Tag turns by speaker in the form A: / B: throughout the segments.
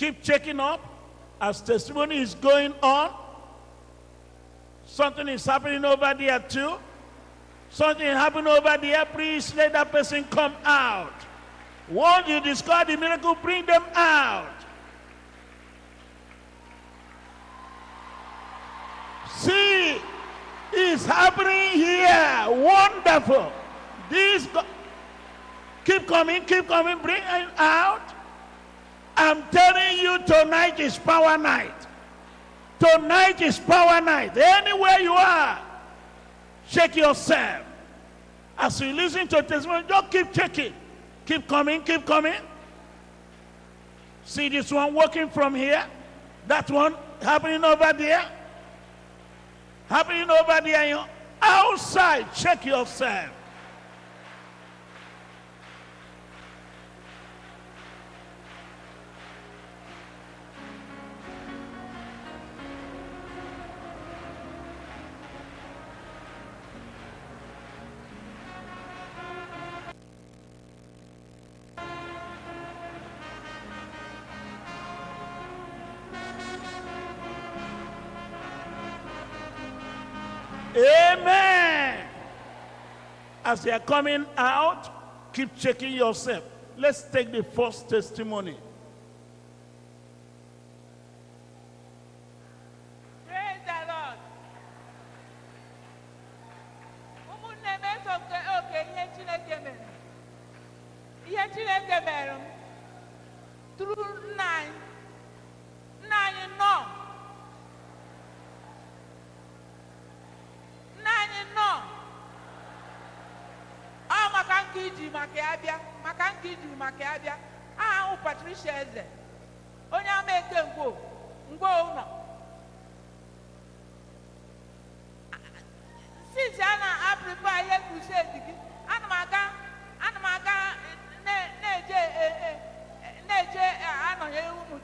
A: Keep checking up as testimony is going on. Something is happening over there too. Something happened over there. Please let that person come out. Once you discover the miracle, bring them out. See, it's happening here. Wonderful. This keep coming, keep coming, bring it out. I'm telling you, tonight is power night. Tonight is power night. Anywhere you are, shake yourself. As you listen to testimony, just keep checking. Keep coming, keep coming. See this one working from here. That one happening over there. Happening over there. Outside, check yourself. As they are coming out, keep checking yourself. Let's take the first testimony.
B: Praise the Lord. ụmụnne m eso nke oke ihe Chineke mere ihe Chineke mere m tụrụ nna anyị nna anyị nọ nna anyị nọ ọ maka maka maka Patricia Eze onye ama eke ngwo ngwo since a gị ana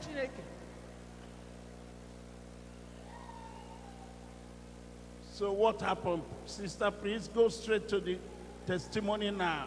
B: chineke
A: So what happened? Sister, please go straight to the testimony now.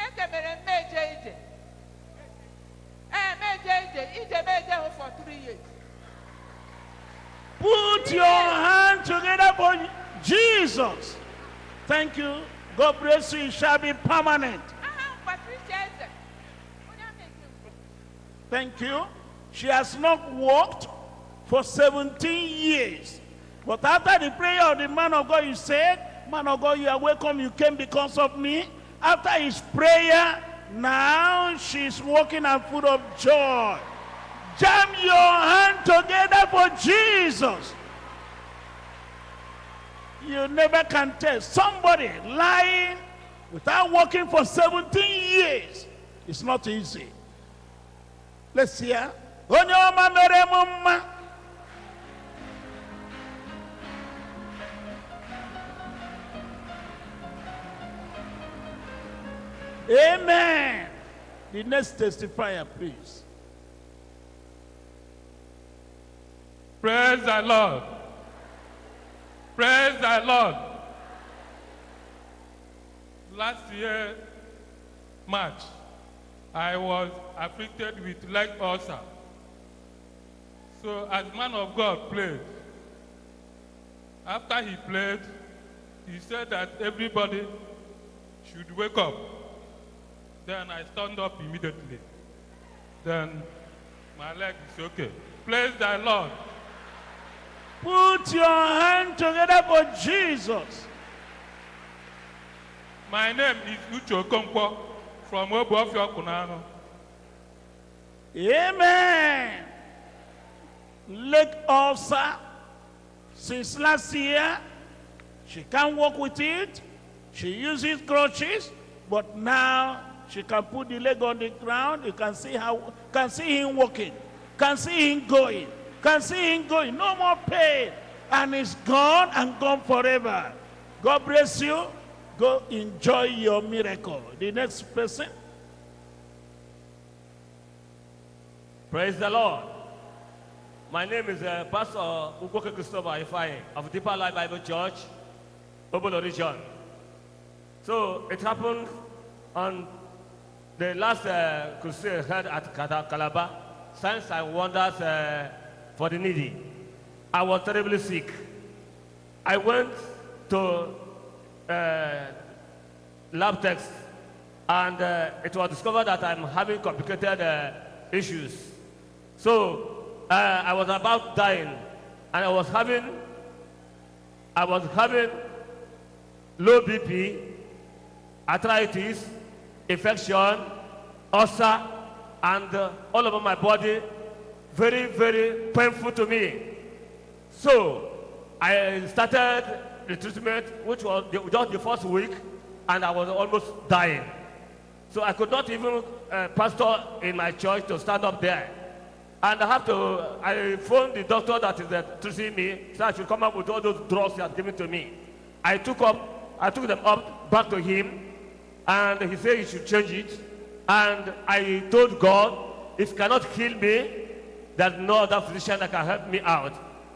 B: Chineke mere m meje ije ee meje ije ije meje hụ for three years
A: Put your hand together for Jesus. Thank you. God bless you. It shall be permanent.
B: aha m Patricia Eze onye ama eke mbụ.
A: Thank you. She has not walked for 17 years. But after the prayer of the man of God, you said, Man of God, you are welcome. You came because of me. After his prayer, now she's walking and full of joy. Jam your hand together for Jesus. You never can tell somebody lying without working for 17 years. It's not easy. Let's hear. Amen. The next testifier, please.
C: Praise the Lord. Praise the Lord. Last year, March, I was afflicted with leg ulcer. So as man of God prayed, after he prayed, he said that everybody should wake up. Then I stand up immediately. Then my leg is okay. Praise the Lord.
A: Put your hand together for Jesus.
C: My name is Uche Okonkwo from Obuofia Kunano.
A: Amen. Leg ulcer. Since last year, she can't walk with it. She uses crutches, but now she can put the leg on the ground. You can see how, can see him walking, can see him going, can see him going. No more pain, and it's gone and gone forever. God bless you. Go enjoy your miracle. The next person.
D: Praise the Lord. My name is uh, Pastor Ugoke Christopher Ifai of Deeper Life Bible Church, Obolo region. So it happened on the last uh, crusade held at Calabar, signs and wonders uh, for the needy. I was terribly sick. I went to uh, lab tests and uh, it was discovered that I'm having complicated uh, issues. So uh, I was about dying, and I was having, I was having low BP, arthritis, infection, ulcer, and uh, all over my body, very, very painful to me. So I started the treatment, which was the, just the first week, and I was almost dying. So I could not even uh, pastor in my church to stand up there. And I have to, I phoned the doctor that is uh, treating me, so I should come up with all those drugs he has given to me. I took up, I took them up back to him, and he said he should change it. And I told God, if cannot heal me, there's no other physician that can help me out.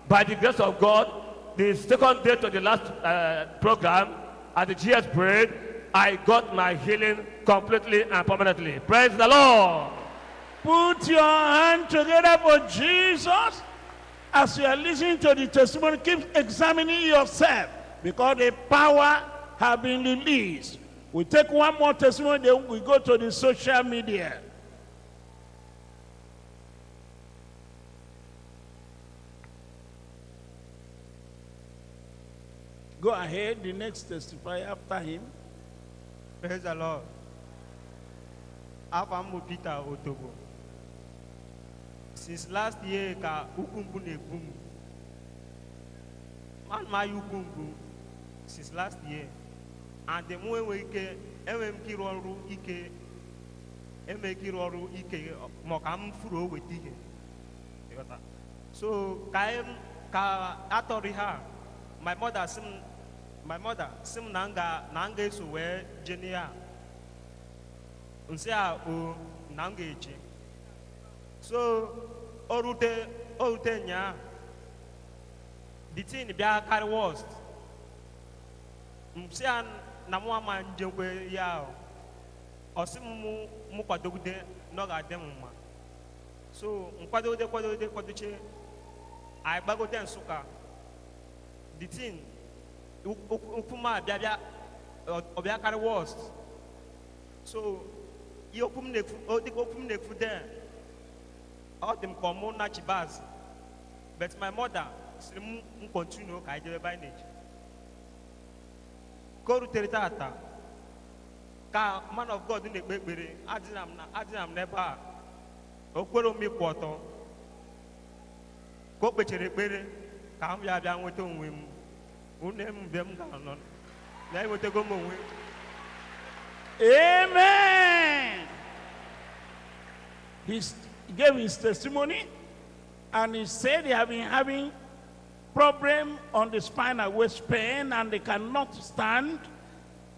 D: By the grace of God, the second day to the last uh, program at the GS parade, I got my healing completely and permanently. Praise the Lord.
A: Put your hand together for Jesus. As you are listening to the testimony, keep examining yourself because the power have been released. We take one more testimony, then we go to the social media. Go ahead, the next testifier after him.
E: Praise the Lord. Afa m bụ Peter Otobo. Since last year ka ukwu mgbu na-egbu m. Ana m aya ukwu mgbu since last year. And m enweghị ike enweghị m ịrụ ọrụ ike enweghị ike ọrụ ike ma ọ ka m furu o weta ihe. So ka em ka atọrọ ihe a my mother sị m my mother sị m na m ga-eso wee jee n'ihe a. Nsị a o na m ga-eje. So o rute o rute nyaa the thing bịa carry worst. Nsị a na mụ ama njekwe ya ahụ ọ sị m mụ kwadogide na ga-adị m so nkwadogide kwadogide kwadoche anyị gbagote nsụka the thing okwu m a bịa bịa ọ bịa karị worst. So ihe okwu m na-ekwu dịka okwu m na-ekwu there ọ dị m na chibaz. But my mother sịrị m continue ka anyị jebe ebe ka o rutere tata. Ka man of god na-ekpe ekpere adịna m n'ebe a. O kwere m ịkwụ ọtọ. Ka o kpechara ekpere ka m bịa bịa nweta onwe m. Une m mgbe m ga-anọ na enwetago m onwe
A: Amen. He gave his testimony and he said they have been having problem on the spinal pain and they cannot stand.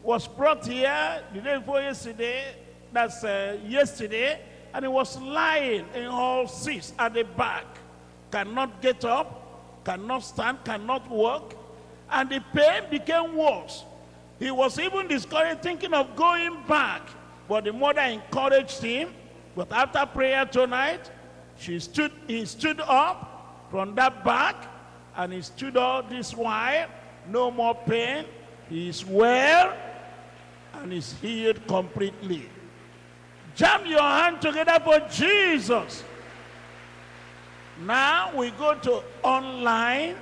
A: Was brought here the day before yesterday, that's uh, yesterday, and he was lying in all six at the back. Cannot get up, cannot stand, cannot walk, and the pain became worse. He was even discouraged, thinking of going back. But the mother encouraged him. But after prayer tonight, she stood, he stood up from that back, and he stood up this while. No more pain. He is well, and is healed completely. Jam your hand together for Jesus. Now we go to online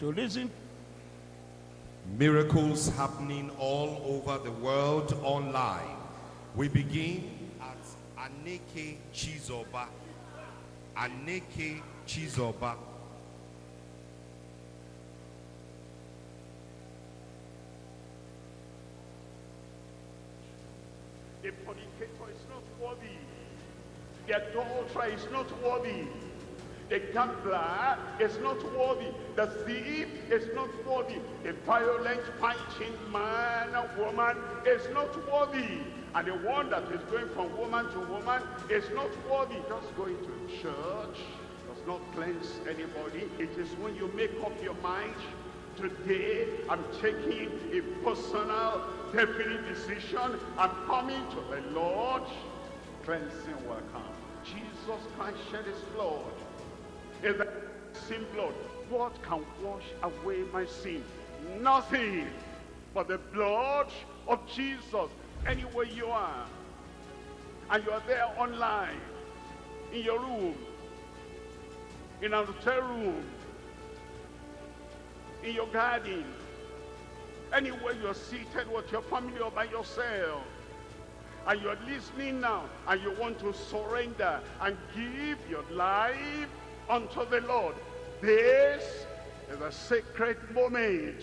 A: to listen
F: Miracles happening all over the world online. We begin at
G: Aneke Chizoba. Aneke Chizoba.
F: The fornicator is not worthy. The adulterer is not worthy. The gambler is not worthy. The thief is not worthy. The violent fighting man or woman is not worthy. And the one that is going from woman to woman is not worthy. Just going to church does not cleanse anybody. It is when you make up your mind Today, I'm taking a personal, definite decision. I'm coming to the Lord. Cleansing will come. Jesus Christ shed his blood. Is the sin blood. What can wash away my sin? Nothing but the blood of Jesus. Anywhere you are, and you are there online, in your room, in an hotel room, in your garden, anywhere you're seated with your family or by yourself, and you're listening now, and you want to surrender and give your life unto the Lord. This is a sacred moment.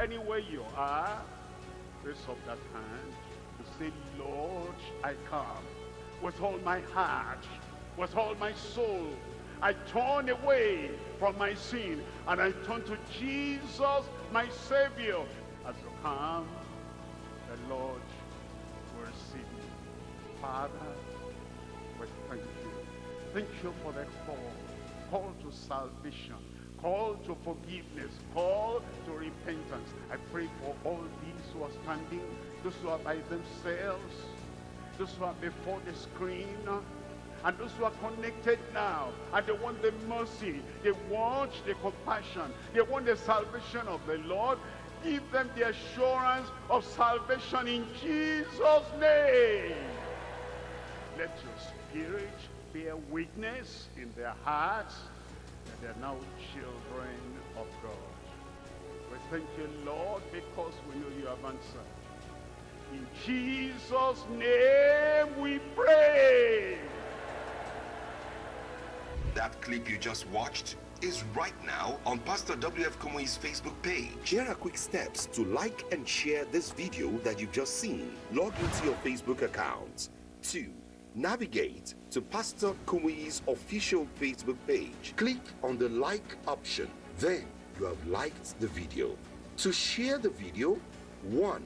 F: Anywhere you are, raise up that hand and say, Lord, I come with all my heart, with all my soul, I turn away from my sin and I turn to Jesus, my Savior. As you come, the Lord will receive you. Father, we thank you. Thank you for that call. Call to salvation. Call to forgiveness. Call to repentance. I pray for all these who are standing, those who are by themselves, those who are before the screen, and those who are connected now and they want the mercy they want the compassion they want the salvation of the lord give them the assurance of salvation in jesus name. Let your spirit bear witness in their hearts that they're now children of god. We thank you lord because we know you have answered. In jesus name we pray
H: That clip you just watched is right now on Pastor W.F. Kumuyi's Facebook page. Here are quick steps to like and share this video that you've just seen. Log into your Facebook account. 2. Navigate to Pastor Kumuyi's official Facebook page. Click on the like option. Then you have liked the video. To share the video, 1.